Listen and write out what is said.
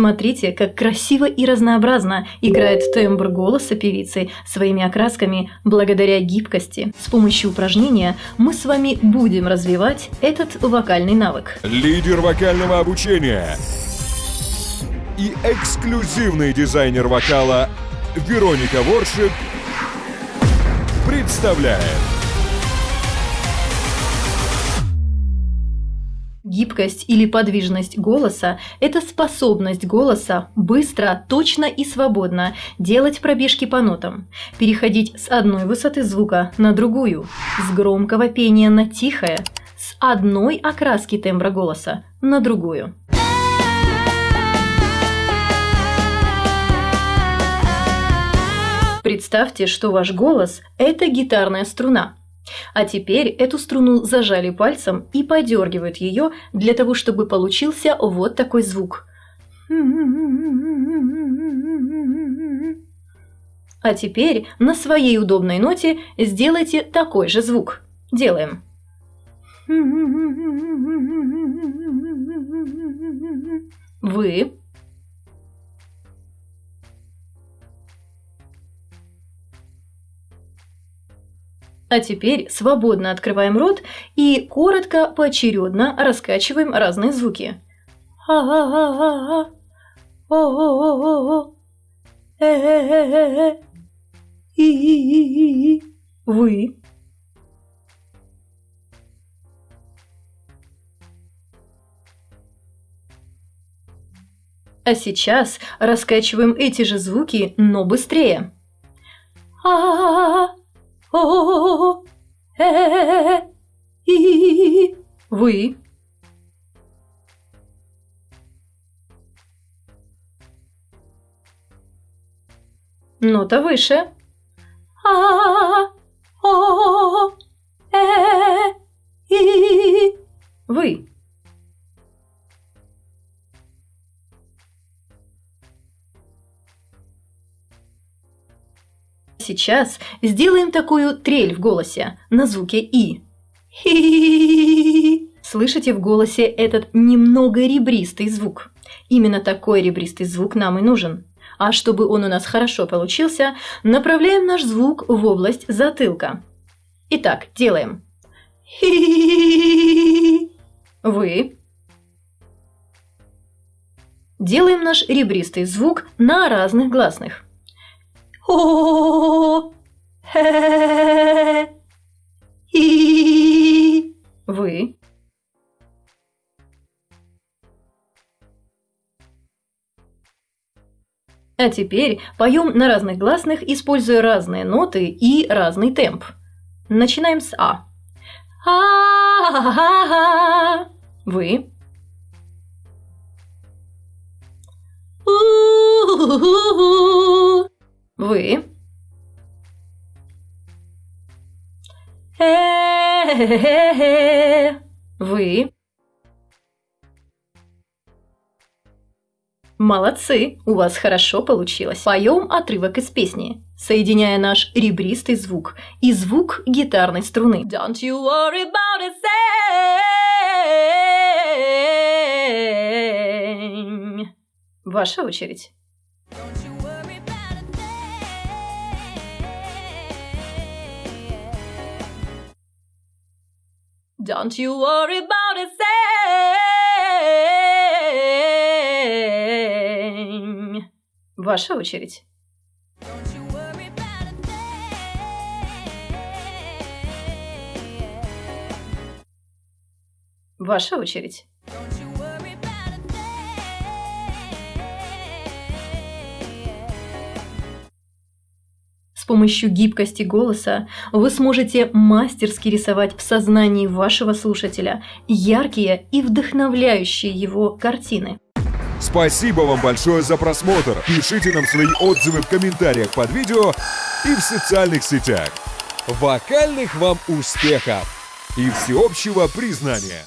Смотрите, как красиво и разнообразно играет тембр голоса певицы своими окрасками благодаря гибкости. С помощью упражнения мы с вами будем развивать этот вокальный навык. Лидер вокального обучения и эксклюзивный дизайнер вокала Вероника Воршик представляет Гибкость или подвижность голоса – это способность голоса быстро, точно и свободно делать пробежки по нотам, переходить с одной высоты звука на другую, с громкого пения на тихое, с одной окраски тембра голоса на другую. Представьте, что ваш голос – это гитарная струна – а теперь эту струну зажали пальцем и подергивают ее для того, чтобы получился вот такой звук. А теперь на своей удобной ноте сделайте такой же звук. Делаем. Вы А теперь свободно открываем рот и коротко, поочередно раскачиваем разные звуки. Вы. А сейчас раскачиваем эти же звуки, но быстрее. А-а-а-а о вы Нота выше. А, о, э, и вы. Сейчас сделаем такую трель в голосе на звуке «и». Слышите в голосе этот немного ребристый звук? Именно такой ребристый звук нам и нужен. А чтобы он у нас хорошо получился, направляем наш звук в область затылка. Итак, делаем. Вы. Делаем наш ребристый звук на разных гласных вы А теперь поем на разных гласных, используя разные ноты и разный темп. Начинаем с А. Вы. У. Вы. Вы. Молодцы, у вас хорошо получилось. Поем отрывок из песни, соединяя наш ребристый звук и звук гитарной струны. Don't you worry about a thing. Ваша очередь. Don't you worry about a thing. Ваша очередь. Ваша очередь. помощью гибкости голоса вы сможете мастерски рисовать в сознании вашего слушателя яркие и вдохновляющие его картины. Спасибо вам большое за просмотр. Пишите нам свои отзывы в комментариях под видео и в социальных сетях. Вокальных вам успехов и всеобщего признания!